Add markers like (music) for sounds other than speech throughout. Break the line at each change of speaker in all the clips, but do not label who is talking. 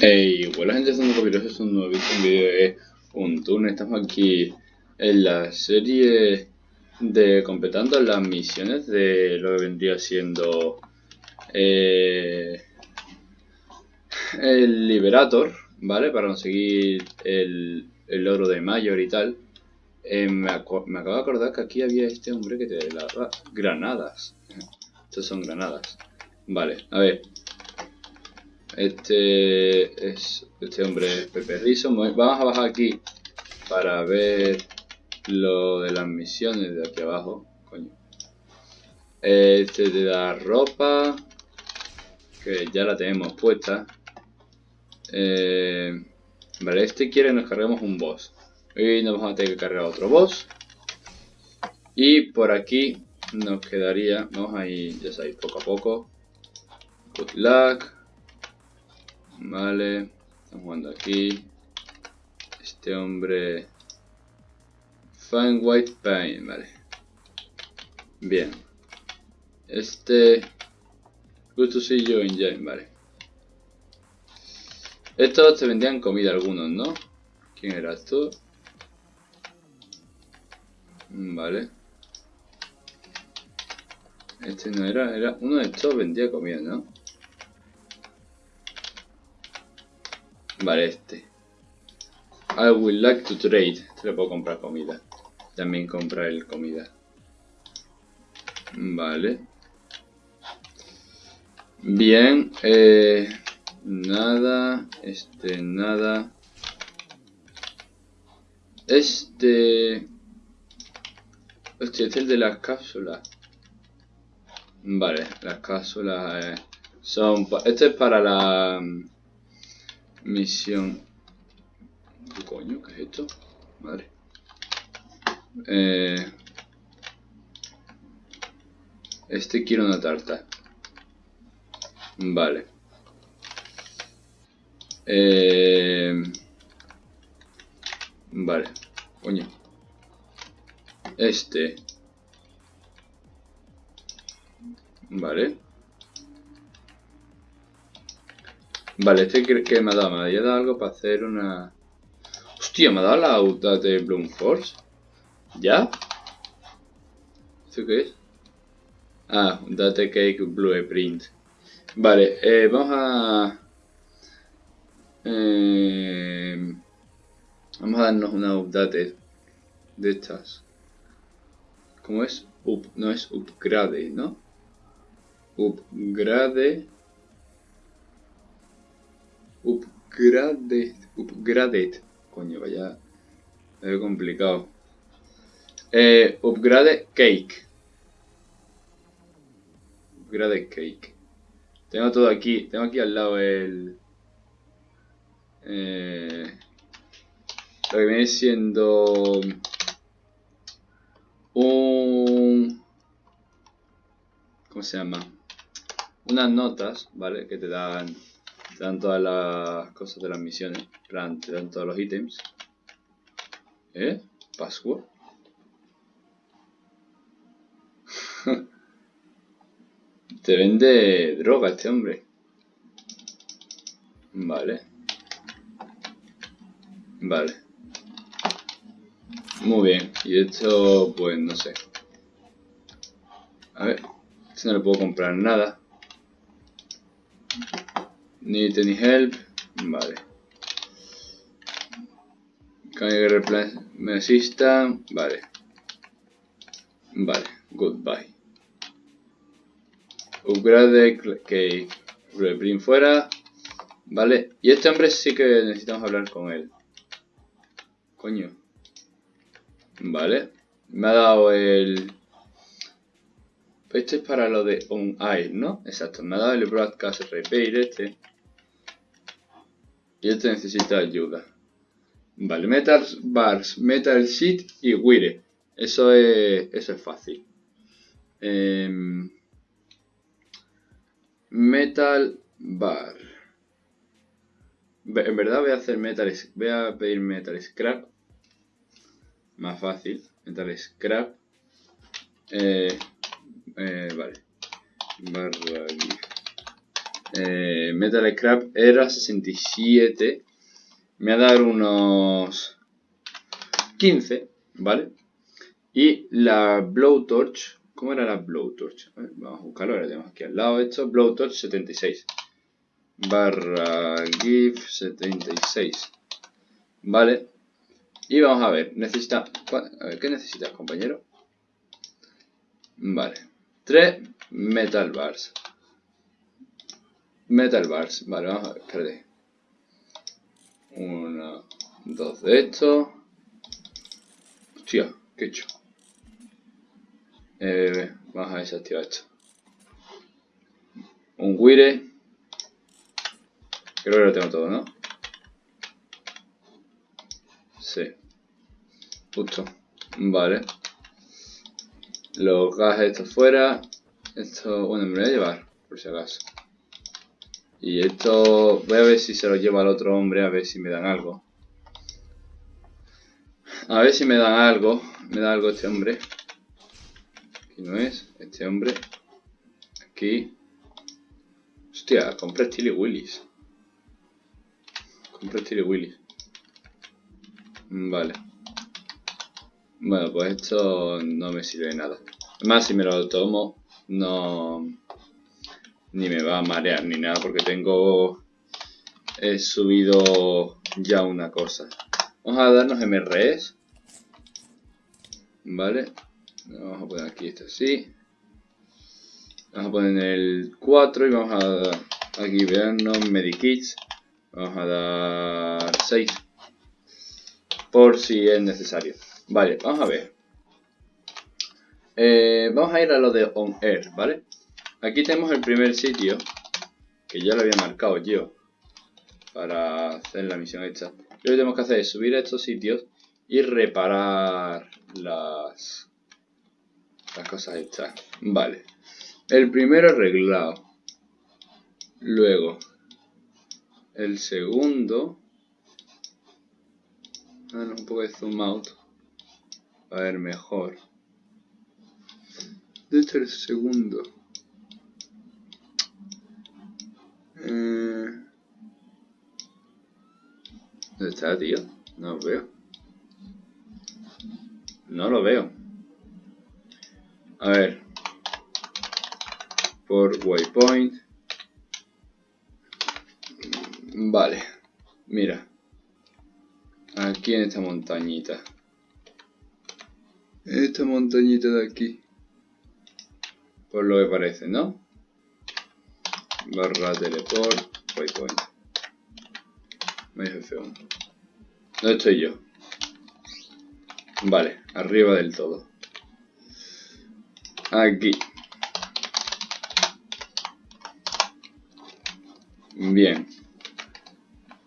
Hey, hola gente, son Copiros, es un nuevo vídeo de un turno. Estamos aquí en la serie de completando las misiones de lo que vendría siendo eh, el Liberator, ¿vale? Para conseguir el, el oro de Mayor y tal. Eh, me, me, acabo de acordar que aquí había este hombre que te daba granadas. Estos son granadas. Vale, a ver. Este es este hombre Pepe Riso. Vamos a bajar aquí para ver lo de las misiones de aquí abajo. Coño. Este te da ropa. Que ya la tenemos puesta. Eh, vale, este quiere que nos carguemos un boss. Y nos vamos a tener que cargar otro boss. Y por aquí nos quedaría. Vamos a ir, ya sabéis, poco a poco. Good luck. Vale, estamos jugando aquí. Este hombre... Fine White Paint, vale. Bien. Este... Good to see you in vale. Estos te vendían comida algunos, ¿no? ¿Quién eras tú? Vale. Este no era, era... Uno de estos vendía comida, ¿no? Vale, este. I would like to trade. Este le puedo comprar comida. También comprar el comida. Vale. Bien. Eh, nada. Este, nada. Este... Este es el de las cápsulas. Vale, las cápsulas eh, son... Este es para la... Misión. ¿Qué coño? ¿Qué es esto? Madre. Eh, este quiero una tarta. Vale. Eh, vale. Coño. Este. Vale. Vale, este que, me ha dado, me había dado algo para hacer una... Hostia, me ha dado la auto de Bloom Force. ¿Ya? ¿Esto qué es? Ah, Date Cake Blueprint. Vale, eh, vamos a... Eh, vamos a darnos una update de estas. ¿Cómo es? Up, no es upgrade, ¿no? Upgrade Upgraded. Upgraded. Coño, vaya. Es complicado. Eh, upgrade cake. Upgrade cake. Tengo todo aquí. Tengo aquí al lado el. Eh, lo que viene siendo. Un. ¿Cómo se llama? Unas notas, ¿vale? Que te dan te dan todas las cosas de las misiones. plan, te dan todos los ítems. ¿Eh? ¿Password? (laughs) te vende droga este hombre. Vale. Vale. Muy bien. Y esto, pues no sé. A ver. Este no le puedo comprar nada. Need any help? Vale. Can you replace me assistant? Vale. Vale. Goodbye. Upgrade que reprint fuera. Vale. Y este hombre sí que necesitamos hablar con él. Coño. Vale. Me ha dado el este es para lo de on air, ¿no? Exacto, me ha dado el broadcast repair este. Y este necesita ayuda. Vale, Metal Bars, Metal Sheet y Wire. Eso es, eso es fácil. Em, metal Bar. En verdad voy a hacer Metal... Voy a pedir Metal Scrap. Más fácil. Metal Scrap. Eh, eh, vale. Barra Eh, Metal Scrap era 67. Me va a dar unos 15, ¿vale? Y la Blowtorch, ¿cómo era la Blowtorch? vamos a buscarlo, ahora tenemos aquí al lado esto, Blowtorch 76. Barra GIF 76. Vale. Y vamos a ver, necesita... A ver, ¿qué necesitas, compañero? Vale. 3 Metal Bars. Metal Bars. Vale, vamos a ver, espérate. Uno, dos de estos. Hostia, qué hecho. Eh, vamos a desactivar esto. Un Wire. Creo que lo tengo todo, ¿no? Sí. Justo. Vale. Los gas estos fuera. Esto, bueno, me voy a llevar, por si acaso. Y esto, voy a ver si se lo lleva al otro hombre, a ver si me dan algo. A ver si me dan algo. Me da algo este hombre. Aquí no es. Este hombre. Aquí. Hostia, compré Tilly Willis. Compré Tilly Willis. Vale. Bueno, pues esto no me sirve de nada. Además, si me lo tomo, no... Ni me va a marear ni nada, porque tengo... He subido ya una cosa. Vamos a darnos MREs. Vale. Vamos a poner aquí esto así. Vamos a poner el 4 y vamos a aquí vernos medikits. Vamos a dar 6. Por si es necesario. Vale, vamos a ver. Eh, vamos a ir a lo de On Air, ¿vale? Aquí tenemos el primer sitio. Que ya lo había marcado yo. Para hacer la misión esta. Lo que tenemos que hacer es subir a estos sitios y reparar las, las cosas estas. Vale. El primero arreglado. Luego, el segundo. Ah, un poco de zoom out. A ver mejor. Este es el segundo. Eh... ¿Dónde está, tío? No lo veo. No lo veo. A ver. Por waypoint. Vale. Mira. Aquí en esta montañita. Esta montañita de aquí. Por lo que parece, ¿no? Barra teleport. Waypoint. F1. ¿Dónde estoy yo? Vale, arriba del todo. Aquí. Bien.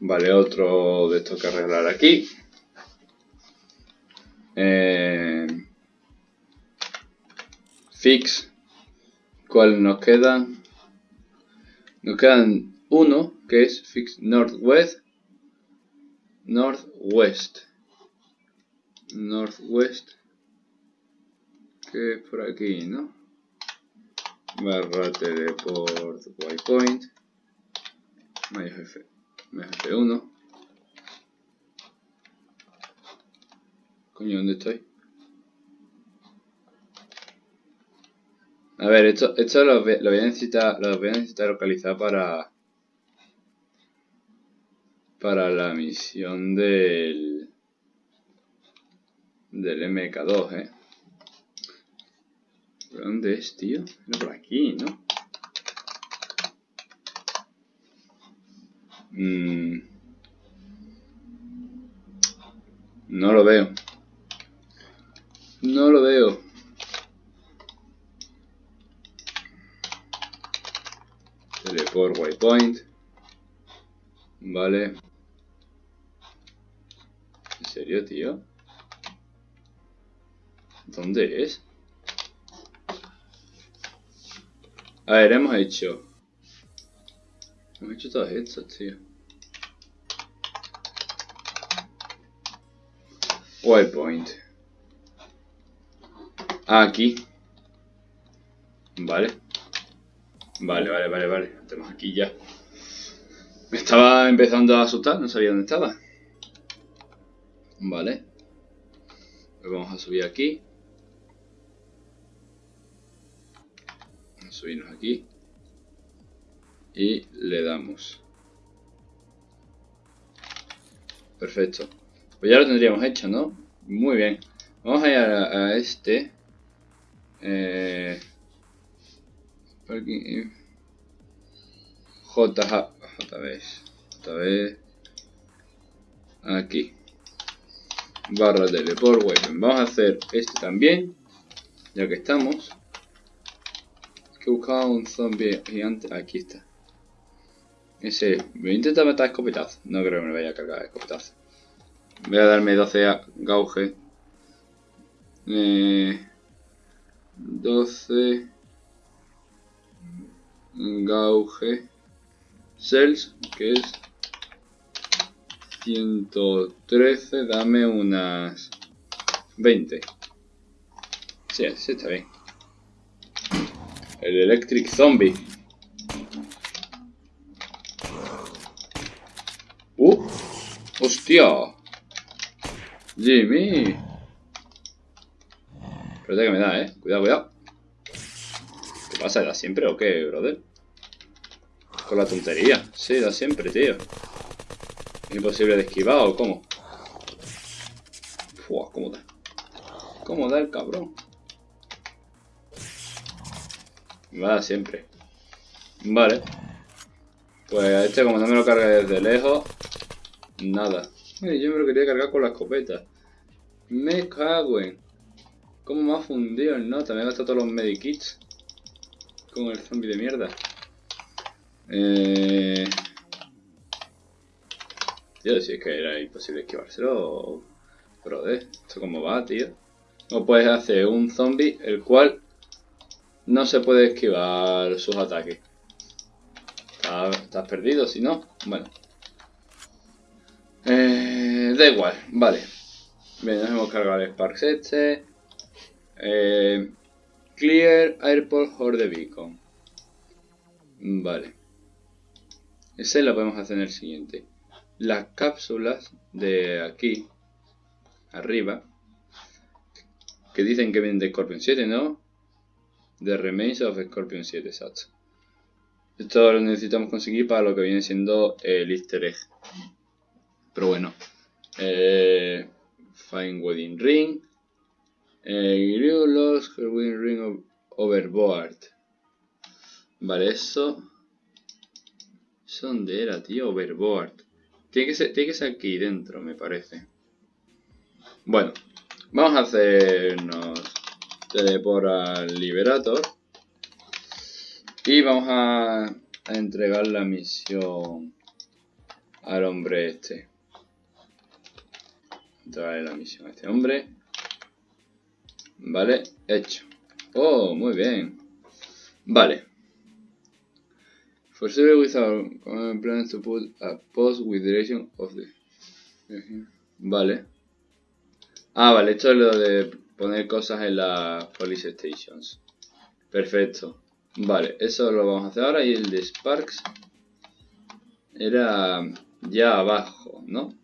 Vale, otro de estos que arreglar aquí. Eh, fix. ¿Cuál nos queda? Nos quedan uno, que es Fix Northwest. Northwest. Northwest. Que es por aquí, ¿no? Barra teleport waypoint. Mayo F, F1. Coño, ¿dónde estoy? A ver, esto, esto lo, voy a necesitar, lo voy a necesitar localizar para para la misión del del MK2, eh. ¿Dónde es, tío? por aquí, ¿no? Mm. No lo veo. No lo veo. Waypoint. Vale. ¿En serio, tío? ¿Dónde es? A ver, hemos hecho... Hemos hecho todas estas, tío. Waypoint. Aquí. Vale. Vale, vale, vale, vale. Tenemos aquí ya. Me estaba empezando a asustar, no sabía dónde estaba. Vale. Vamos a subir aquí. Vamos a subirnos aquí. Y le damos. Perfecto. Pues ya lo tendríamos hecho, ¿no? Muy bien. Vamos a ir a, este. Eh, JB. JB. JB. Aquí. Barra teleport weapon. Vamos a hacer este también. Ya que estamos. Que buscaba un zombie gigante. Aquí está. Ese. Voy a intentar matar escopetazo. No creo que me vaya a cargar escopetazo. Voy a darme 12 gauge. Eh, 12 gauge cells que es 113 dame unas 20 sí, sí está bien el electric zombie uh hostia Jimmy. Espérate que me da, eh. Cuidado, cuidado. ¿Qué pasa? ¿Da siempre o qué, brother? Con la tontería. Sí, da siempre, tío. ¿Es imposible de esquivar o cómo? Fua, ¿cómo da? ¿Cómo da el cabrón? Da siempre. Vale. Pues este como no me lo carga desde lejos, nada. Yo me lo quería cargar con la escopeta. Me cago en... ¿Cómo me ha fundido el nota? Me he gastado todos los medikits. Con el zombie de mierda. Eh... Tío, si es que era imposible esquivárselo. Brother, ¿esto cómo va, tío? No puedes hacer un zombie el cual no se puede esquivar sus ataques. ¿Estás perdido? Si no, bueno. Eh, da igual, vale. Bien, nos hemos cargado el Sparks este. Eh, clear Airport Horde Beacon. Vale. Ese lo podemos hacer en el siguiente. Las cápsulas de aquí, arriba, que dicen que vienen de Scorpion 7, ¿no? De Remains of Scorpion 7, exacto. Esto lo necesitamos conseguir para lo que viene siendo el easter egg. Pero bueno. Eh, Find Wedding Ring. Eh, lost her wedding ring overboard. Vale, eso. ¿Eso dónde era, tío? Overboard. Tiene que, ser, tiene que ser aquí dentro, me parece. Bueno, vamos a hacernos teleport al Liberator. Y vamos a, entregar la misión al hombre este. Trae la misión a este hombre. Vale, hecho. Oh, muy bien. Vale. For sure without plans to put a post with direction of the... Vale. Ah, vale, esto es lo de poner cosas en las police stations. Perfecto. Vale, eso lo vamos a hacer ahora y el de Sparks era ya abajo, ¿no?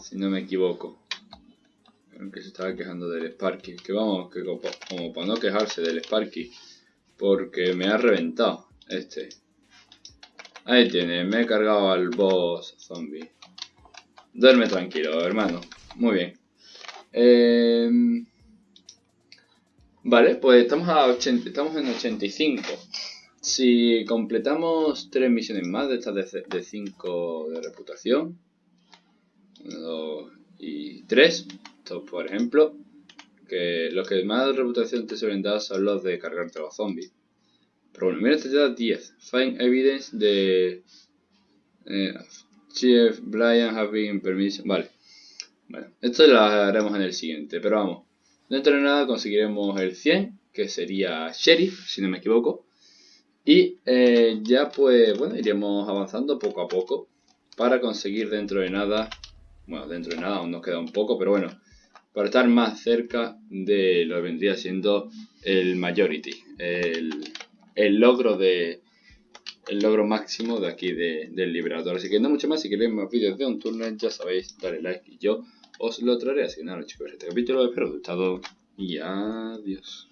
Si no me equivoco. Que se estaba quejando del Sparky. Que vamos, que como, para no quejarse del Sparky. Porque me ha reventado este. Ahí tiene, me he cargado al boss zombie. Duerme tranquilo, hermano. Muy bien. Em, vale, pues estamos, a 80, estamos en 85. Si completamos tres misiones más de estas de 5 de reputación, 1, 2 y 3. Estos, por ejemplo, que los que más reputación te suelen dar son los de cargarte a los zombies. Pero bueno, mira, te da 10. Find evidence de... Eh, Chief Brian have been permission. Vale. Bueno, esto lo haremos en el siguiente, pero vamos. Dentro de nada conseguiremos el 100, que sería Sheriff, si no me equivoco. Y eh, ya pues, bueno, iremos avanzando poco a poco para conseguir dentro de nada bueno, dentro de nada aún nos queda un poco, pero bueno, para estar más cerca de lo que vendría siendo el Majority, el, logro de el logro máximo de aquí de, del liberador. Así que no mucho más, si queréis más vídeos de un turno, ya sabéis, dale like y yo os lo traeré. Así que nada, chicos, este capítulo espero que os haya gustado y adiós.